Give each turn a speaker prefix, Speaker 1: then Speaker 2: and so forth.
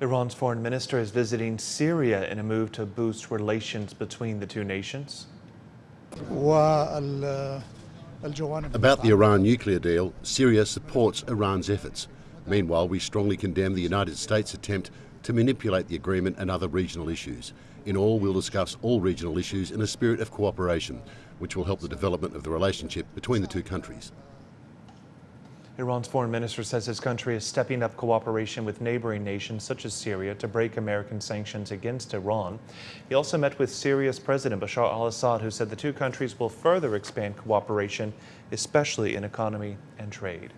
Speaker 1: Iran's foreign minister is visiting Syria in a move to boost relations between the two nations.
Speaker 2: About
Speaker 3: the Iran nuclear deal, Syria supports Iran's efforts. Meanwhile, we strongly condemn the United States' attempt to manipulate the agreement and other regional issues. In all, we'll discuss all regional issues in a spirit of cooperation, which will help the development of the relationship between the two countries.
Speaker 1: Iran's foreign minister says his country is stepping up cooperation with neighboring nations such as Syria to break American sanctions against Iran. He also met with Syria's President Bashar al-Assad, who said the two countries will further expand cooperation, especially in economy and trade.